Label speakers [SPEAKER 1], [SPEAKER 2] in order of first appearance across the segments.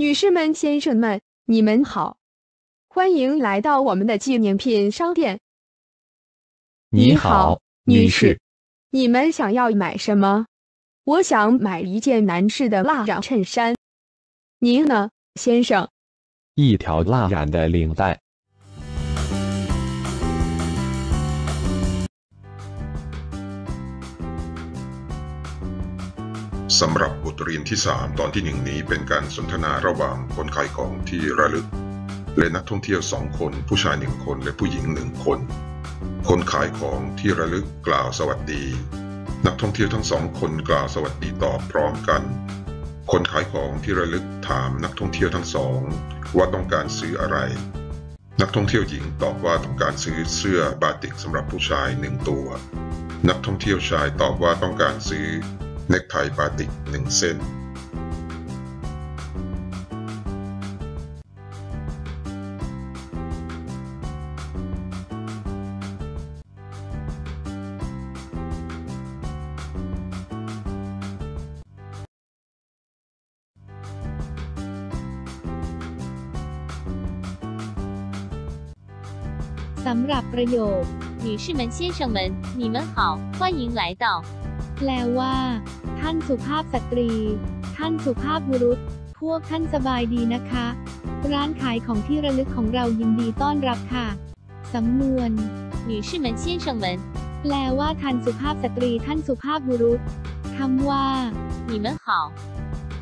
[SPEAKER 1] 女士们、先生们，你们好，欢迎来到我们的纪念品商店。
[SPEAKER 2] 你好，女士，
[SPEAKER 1] 你们想要买什么？我想买一件男士的蜡染衬衫。您呢，先生？
[SPEAKER 2] 一条蜡染的领带。
[SPEAKER 3] สำหรับบทเรียนที่ 3 ตอนที่หนึ่งนี้เป็นการสนทนาระหว่างคนขายของที่ระลึก และนักท่องเที่ยวสองคน ผู้ชายหนึ่งคนและผู้หญิงหนึ่งคน คนขายของที่ระลึกกล่าวสวัสดี นักท่องเที่ยวทั้งสองคนกล่าวสวัสดีตอบพร้อมกัน คนขายของที่ระลึกถามนักท่องเที่ยวทั้งสอง ว่าต้องการซื้ออะไร นักท่องเที่ยวหญิงตอบว่าต้องการซื้อเสื้อบาติกสำหรับผู้ชายหนึ่งตัว นักท่องเที่ยวชายตอบว่าต้องการซื้อ เนคไทบาติกหนึ่งเส้น
[SPEAKER 4] สำหรับประโยค
[SPEAKER 5] 女士们、先生们，你们好，欢迎来到。
[SPEAKER 4] แปลว่า ท่านสุภาพสตรี ท่านสุภาพบุรุษ พวกท่านสบายดีนะคะ ร้านขายของที่ระลึกของเรายินดีต้อนรับค่ะ สำนวน
[SPEAKER 5] 女士们、先生们，
[SPEAKER 4] แปลว่าท่านสุภาพสตรี ท่านสุภาพบุรุษคำว่า
[SPEAKER 5] 你们好，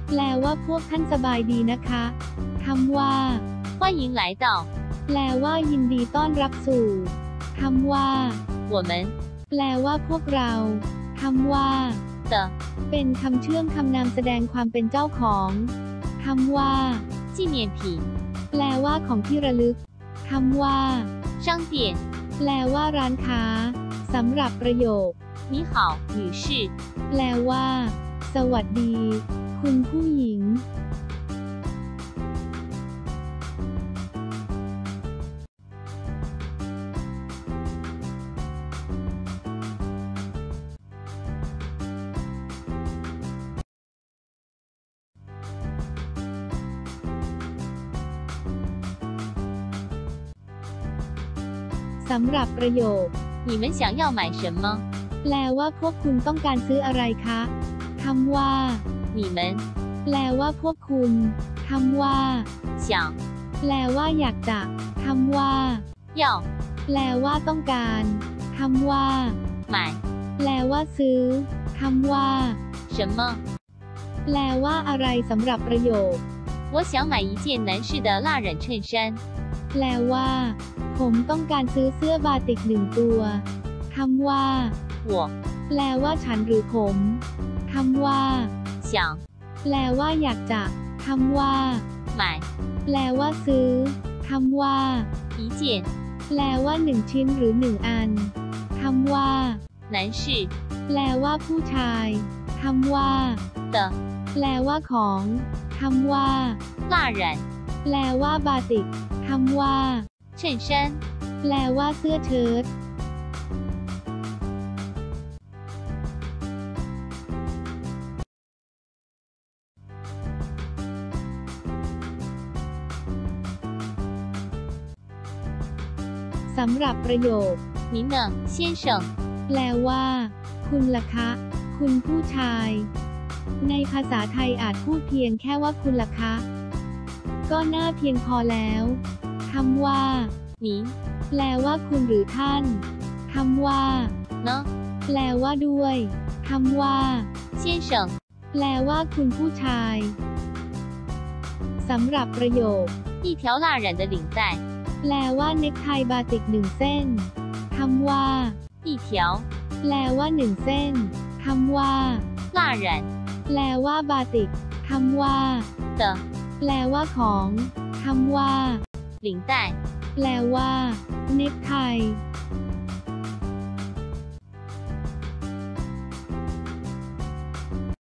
[SPEAKER 4] แปลว่าพวกท่านสบายดีนะคะคำว่า
[SPEAKER 5] 欢迎来到。
[SPEAKER 4] แปลว่ายินดีต้อนรับสู่คำว่า
[SPEAKER 5] 我们
[SPEAKER 4] แปลว่าพวกเรา คำว่า
[SPEAKER 5] 的
[SPEAKER 4] เป็นคำเชื่อมคำนามแสดงความเป็นเจ้าของคำว่า
[SPEAKER 5] 纪念品
[SPEAKER 4] แปลว่าของที่ระลึกคำว่า
[SPEAKER 5] 商店。
[SPEAKER 4] แปลว่าร้านค้าสำหรับประโยค
[SPEAKER 5] 你好，女士。
[SPEAKER 4] แปลว่า สวัสดี คุณผู้หญิง สำหรับประโยค
[SPEAKER 5] 你们想要买什么？
[SPEAKER 4] แปลว่าพวกคุณต้องการซื้ออะไรคะคำว่า
[SPEAKER 5] 你们
[SPEAKER 4] แปลว่าพวกคุณคำว่า
[SPEAKER 5] 想
[SPEAKER 4] แปลว่าอยากจะคำว่า
[SPEAKER 5] 要
[SPEAKER 4] แปลว่าต้องการคำว่า
[SPEAKER 5] 买
[SPEAKER 4] แปลว่าซื้อคำว่า
[SPEAKER 5] 什么？
[SPEAKER 4] แปลว่าอะไรสำหรับประโยค
[SPEAKER 5] 我想买一件男士的蜡染衬衫。
[SPEAKER 4] แปลว่า ผมต้องการซื้อเสื้อบาติกหนึ่งตัวคำว่า
[SPEAKER 5] 我
[SPEAKER 4] แปลว่าฉันหรือผมคำว่า
[SPEAKER 5] 想
[SPEAKER 4] แปลว่าอยากจะคำว่า
[SPEAKER 5] 买
[SPEAKER 4] แปลว่าซื้อคำว่า
[SPEAKER 5] 一件
[SPEAKER 4] แปลว่าหนึ่งชิ้นหรือหนึ่งอันคำว่า
[SPEAKER 5] 男士
[SPEAKER 4] แปลว่าผู้ชายคำว่า
[SPEAKER 5] 的
[SPEAKER 4] แปลว่าของคำว่า
[SPEAKER 5] 蜡染
[SPEAKER 4] แปลว่าบาติกคำว่า
[SPEAKER 5] 衬衫。
[SPEAKER 4] แปลว่าเสื้อเชิ้ตสำหรับประโยค
[SPEAKER 5] 您呢，先生？
[SPEAKER 4] แปลว่า คุณล่ะคะ คุณผู้ชาย ในภาษาไทยอาจพูดเพียงแค่ว่าคุณล่ะคะ ก็น่าเพียงพอแล้วค ำว่า
[SPEAKER 5] 您
[SPEAKER 4] แปลว่าคุณหรือท่านคำว่า
[SPEAKER 5] 呢，
[SPEAKER 4] แปลว่าด้วยคำว่า
[SPEAKER 5] 先生？
[SPEAKER 4] แปลว่าคุณผู้ชายสำหรับประโยค
[SPEAKER 5] 一条蜡染的领带。
[SPEAKER 4] แปลว่าเน็กไทบาติกหนึ่งเส้นคำว่า
[SPEAKER 5] 一条
[SPEAKER 4] แปลว่าหนึ่งเส้นคำว่า
[SPEAKER 5] 蜡染
[SPEAKER 4] แปลว่าบาติกคำว่า
[SPEAKER 5] 的
[SPEAKER 4] แปลว่าของคำว่า
[SPEAKER 5] 领带。
[SPEAKER 4] แปลว่า เน็กไท